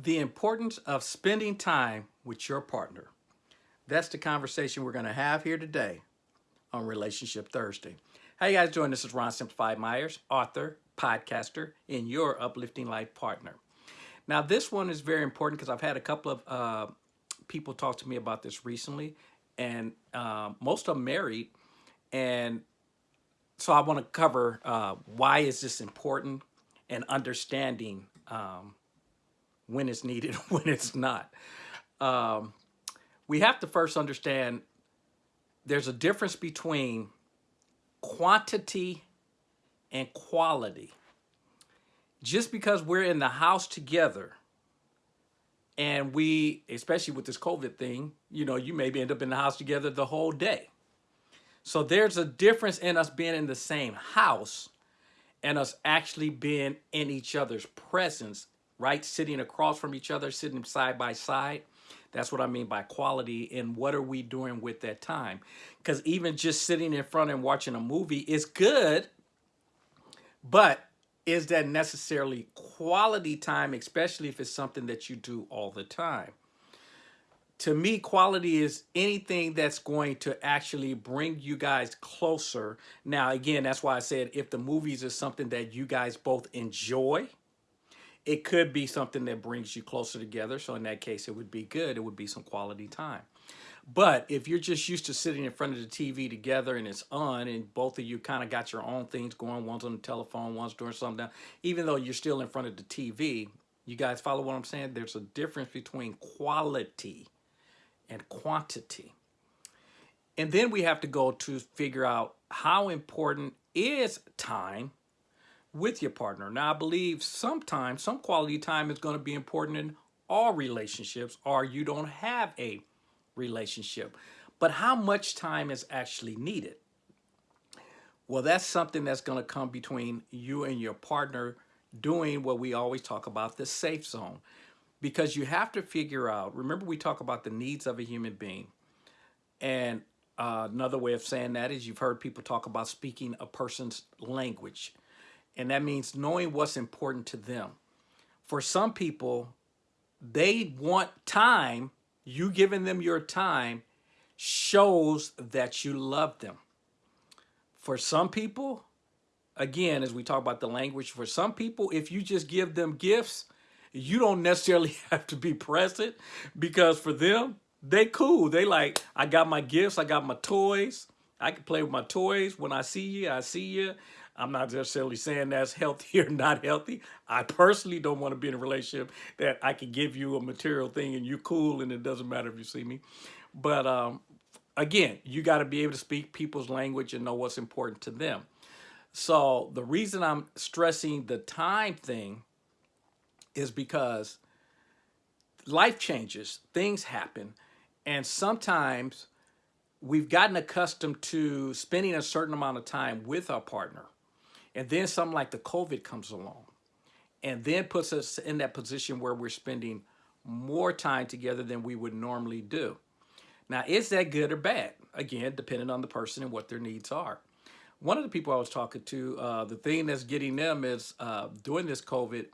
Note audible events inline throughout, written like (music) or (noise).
The importance of spending time with your partner. That's the conversation we're going to have here today on Relationship Thursday. How you guys doing? This is Ron Simplified Myers, author, podcaster, and your uplifting life partner. Now, this one is very important because I've had a couple of uh, people talk to me about this recently, and uh, most of them married. And so I want to cover uh, why is this important and understanding um, when it's needed, (laughs) when it's not. Um, we have to first understand there's a difference between quantity and quality. Just because we're in the house together and we, especially with this COVID thing, you know, you maybe end up in the house together the whole day. So there's a difference in us being in the same house and us actually being in each other's presence right? Sitting across from each other, sitting side by side. That's what I mean by quality and what are we doing with that time? Because even just sitting in front and watching a movie is good, but is that necessarily quality time, especially if it's something that you do all the time? To me, quality is anything that's going to actually bring you guys closer. Now, again, that's why I said if the movies is something that you guys both enjoy, it could be something that brings you closer together. So in that case, it would be good. It would be some quality time. But if you're just used to sitting in front of the TV together and it's on and both of you kind of got your own things going, one's on the telephone, one's doing something, even though you're still in front of the TV, you guys follow what I'm saying? There's a difference between quality and quantity. And then we have to go to figure out how important is time with your partner. Now, I believe sometimes some quality time is going to be important in all relationships or you don't have a relationship. But how much time is actually needed? Well, that's something that's going to come between you and your partner doing what we always talk about, the safe zone. Because you have to figure out, remember we talk about the needs of a human being. And uh, another way of saying that is you've heard people talk about speaking a person's language. And that means knowing what's important to them. For some people, they want time. You giving them your time shows that you love them. For some people, again, as we talk about the language, for some people, if you just give them gifts, you don't necessarily (laughs) have to be present because for them, they cool. They like, I got my gifts, I got my toys. I can play with my toys. When I see you, I see you. I'm not necessarily saying that's healthy or not healthy. I personally don't want to be in a relationship that I can give you a material thing and you're cool and it doesn't matter if you see me. But um, again, you got to be able to speak people's language and know what's important to them. So the reason I'm stressing the time thing is because life changes, things happen, and sometimes we've gotten accustomed to spending a certain amount of time with our partner and then something like the COVID comes along and then puts us in that position where we're spending more time together than we would normally do. Now, is that good or bad? Again, depending on the person and what their needs are. One of the people I was talking to, uh, the thing that's getting them is uh, during this COVID,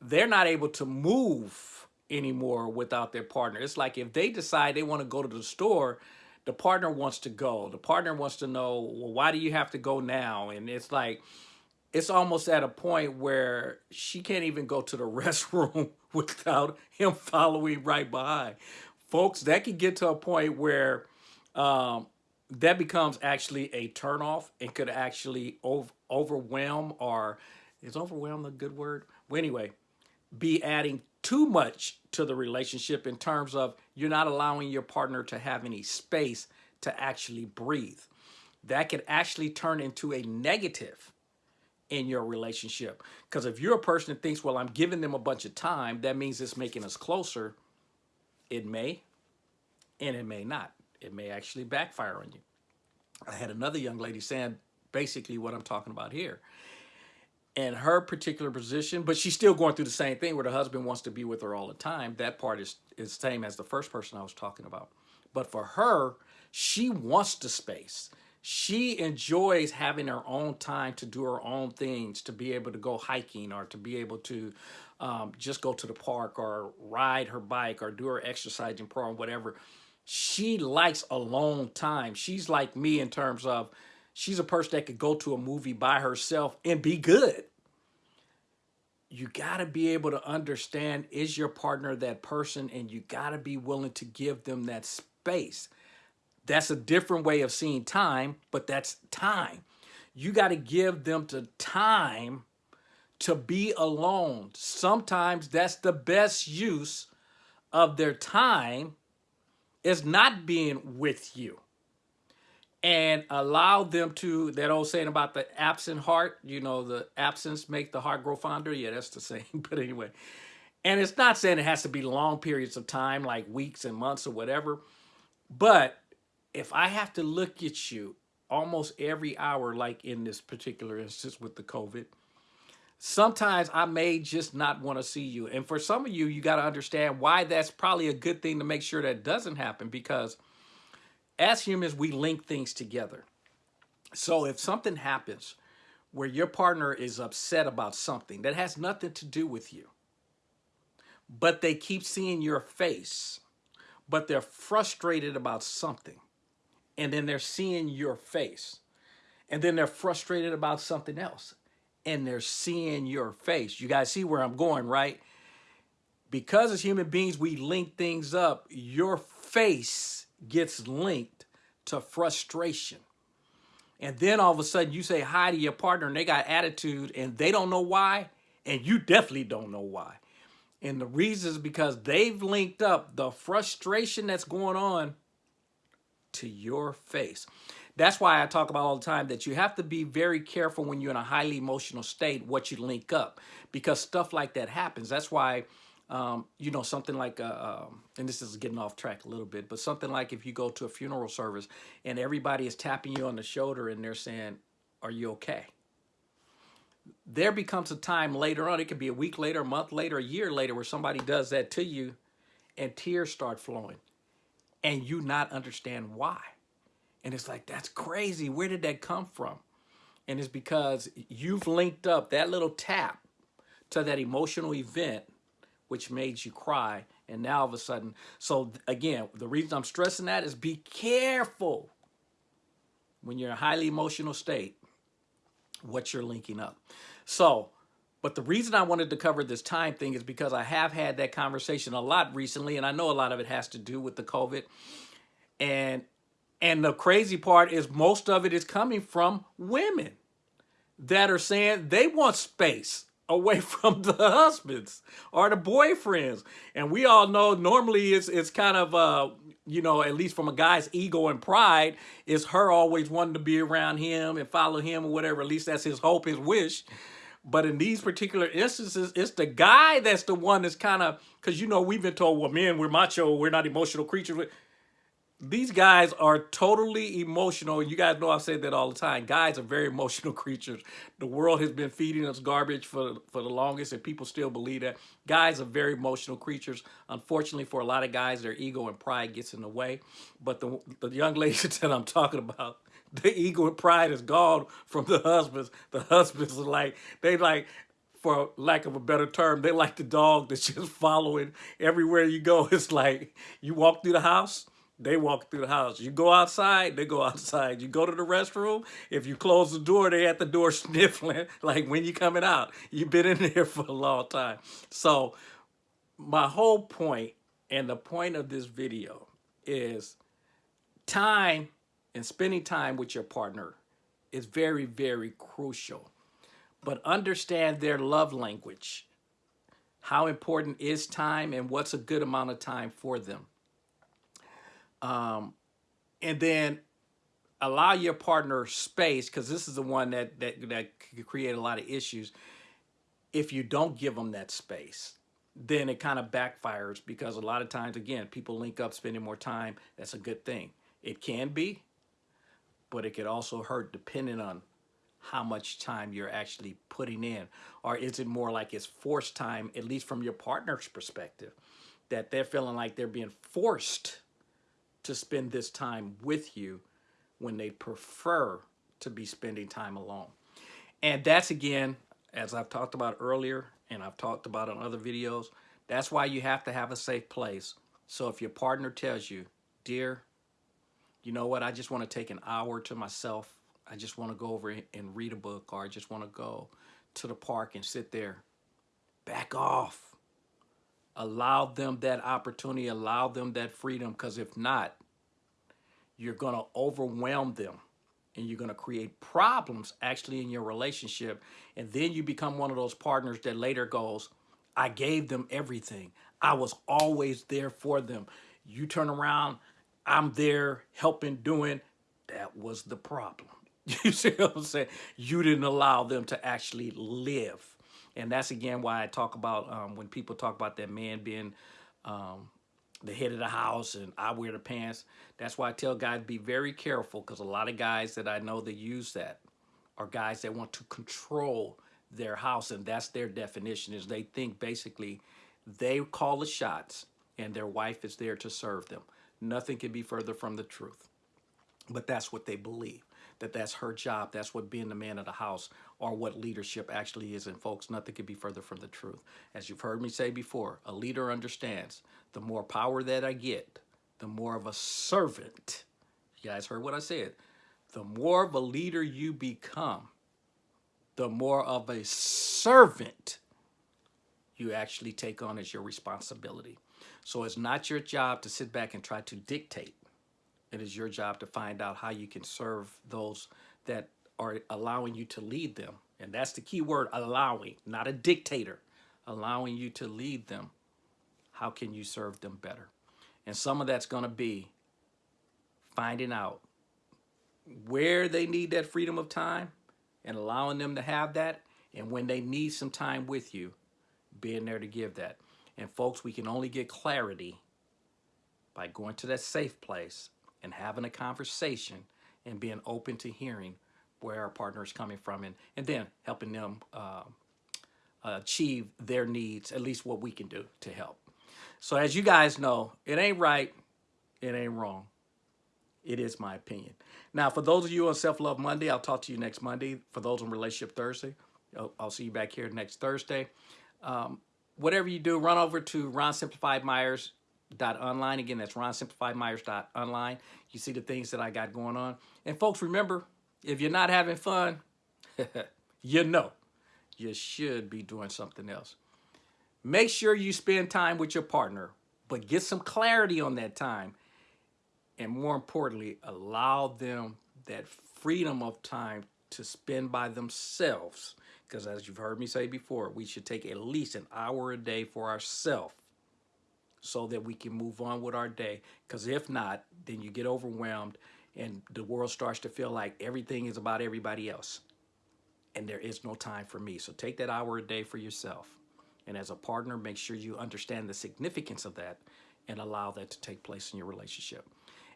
they're not able to move anymore without their partner. It's like if they decide they want to go to the store, the partner wants to go. The partner wants to know, well, why do you have to go now? And it's like, it's almost at a point where she can't even go to the (laughs) restroom without him following right behind. Folks, that can get to a point where um, that becomes actually a turnoff and could actually ov overwhelm or is overwhelm a good word? Well, anyway, be adding too much to the relationship in terms of you're not allowing your partner to have any space to actually breathe. That could actually turn into a negative in your relationship. Because if you're a person that thinks, well, I'm giving them a bunch of time, that means it's making us closer. It may, and it may not. It may actually backfire on you. I had another young lady saying basically what I'm talking about here. And her particular position, but she's still going through the same thing where the husband wants to be with her all the time. That part is, is the same as the first person I was talking about. But for her, she wants the space she enjoys having her own time to do her own things, to be able to go hiking or to be able to um, just go to the park or ride her bike or do her exercising program, whatever. She likes alone time. She's like me in terms of she's a person that could go to a movie by herself and be good. You got to be able to understand is your partner that person and you got to be willing to give them that space. That's a different way of seeing time, but that's time. You got to give them the time to be alone. Sometimes that's the best use of their time is not being with you. And allow them to, that old saying about the absent heart, you know, the absence make the heart grow fonder. Yeah, that's the (laughs) same. But anyway, and it's not saying it has to be long periods of time, like weeks and months or whatever. But if I have to look at you almost every hour, like in this particular instance with the COVID, sometimes I may just not want to see you. And for some of you, you got to understand why that's probably a good thing to make sure that doesn't happen because as humans, we link things together. So if something happens where your partner is upset about something that has nothing to do with you, but they keep seeing your face, but they're frustrated about something, and then they're seeing your face, and then they're frustrated about something else, and they're seeing your face. You guys see where I'm going, right? Because as human beings, we link things up. Your face gets linked to frustration. And then all of a sudden you say hi to your partner and they got attitude and they don't know why. And you definitely don't know why. And the reason is because they've linked up the frustration that's going on to your face. That's why I talk about all the time that you have to be very careful when you're in a highly emotional state what you link up because stuff like that happens. That's why, um, you know, something like, uh, um, and this is getting off track a little bit, but something like if you go to a funeral service and everybody is tapping you on the shoulder and they're saying, are you okay? There becomes a time later on, it could be a week later, a month later, a year later, where somebody does that to you and tears start flowing and you not understand why. And it's like, that's crazy. Where did that come from? And it's because you've linked up that little tap to that emotional event which made you cry. And now all of a sudden, so again, the reason I'm stressing that is be careful when you're in a highly emotional state, what you're linking up. So, but the reason I wanted to cover this time thing is because I have had that conversation a lot recently, and I know a lot of it has to do with the COVID. And and the crazy part is most of it is coming from women that are saying they want space away (laughs) from the husbands or the boyfriends. And we all know normally it's it's kind of uh you know, at least from a guy's ego and pride, it's her always wanting to be around him and follow him or whatever. At least that's his hope, his wish. But in these particular instances, it's the guy that's the one that's kind of, because, you know, we've been told, well, men, we're macho, we're not emotional creatures these guys are totally emotional. You guys know I've said that all the time. Guys are very (laughs) emotional creatures. The world has been feeding us garbage for, for the longest, and people still believe that. Guys are very emotional creatures. Unfortunately, for a lot of guys, their ego and pride gets in the way. But the, the young (laughs) ladies that I'm talking about, the ego and pride is gone from the husbands. The husbands are like, they like, for lack of a better term, they like the dog that's just (laughs) following everywhere you go. It's like you walk through the house, they walk through the house. You go outside, they go (laughs) outside. You go to the restroom, if you close the door, they at the door (laughs) sniffling, like when you coming out. You've been in there (laughs) for a long time. So my whole point and the point of this video is time and spending time with your partner is very, very crucial. But understand their love language. How important is time and what's a good amount of time for them? Um, and then allow your partner space because this is the one that, that, that could create a lot of issues. If you don't give them that space, then it kind of backfires because a lot of times, again, people link up spending more time. That's a good thing. It can be, but it could also hurt depending on how much time you're actually putting in. Or is it more like it's forced time, at least from your partner's perspective, that they're feeling like they're being forced to spend this time with you when they prefer to be spending time alone. And that's again, as I've talked about earlier, and I've talked about on other videos. That's why you have to have a safe place. So if your partner tells you, dear, you know what, I just want to take an hour to myself. I just want to go over and read a book or I just want to go to the park and sit there. Back off. Allow them that opportunity, allow them that freedom, because if not, you're going to overwhelm them and you're going to create problems actually in your relationship. And then you become one of those partners that later goes, I gave them everything. I was always there for them. You turn around, I'm there helping, doing. That was the problem. (laughs) You see what I'm saying? You didn't allow them to actually live. And that's again why I talk about um, when people talk about that man being um, the head of the house and I wear the pants. That's why I tell guys be very careful because a lot of guys that I know that use that are guys that want to control their house and that's their definition is they think basically they call the shots and their wife is there to serve them. Nothing can be further from the truth. But that's what they believe, that that's her job. That's what being the man of the house or what leadership actually is. And folks, nothing could be further from the truth. As you've heard me say before, a leader understands the more power that I get, the more of a servant. You guys heard what I said. The more of a leader you become, the more of a servant you actually take on as your responsibility. So it's not your job to sit back and try to dictate. It is your job to find out how you can serve those that are allowing you to lead them. And that's the key word, allowing, not a dictator, allowing you to lead them. How can you serve them better? And some of that's going to be finding out where they need that freedom of time and allowing them to have that. And when they need some time with you, being there to give that. And folks, we can only get clarity by going to that safe place and having a conversation and being open to hearing where our partner is coming from and, and then helping them uh, achieve their needs, at least what we can do to help. So as you guys know, it ain't right, it ain't wrong. It is my opinion. Now, for those of you on Self-Love Monday, I'll talk to you next Monday. For those on Relationship Thursday, I'll, I'll see you back here next Thursday. Um, whatever you do, run over to ronsimplifiedmyers.online. Again, that's ronsimplifiedmyers.online. You see the things that I got going on. And folks, remember, if you're not having fun, (laughs) you know you should be doing something else. Make sure you spend time with your partner, but get some clarity on that time. And more importantly, allow them that freedom of time to spend by themselves because as you've heard me say before, we should take at least an hour a day for ourselves so that we can move on with our day. Because if not, then you get overwhelmed and the world starts to feel like everything is about everybody else. And there is no time for me. So take that hour a day for yourself. And as a partner, make sure you understand the significance of that and allow that to take place in your relationship.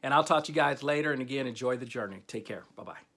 And I'll talk to you guys later. And again, enjoy the journey. Take care. Bye-bye.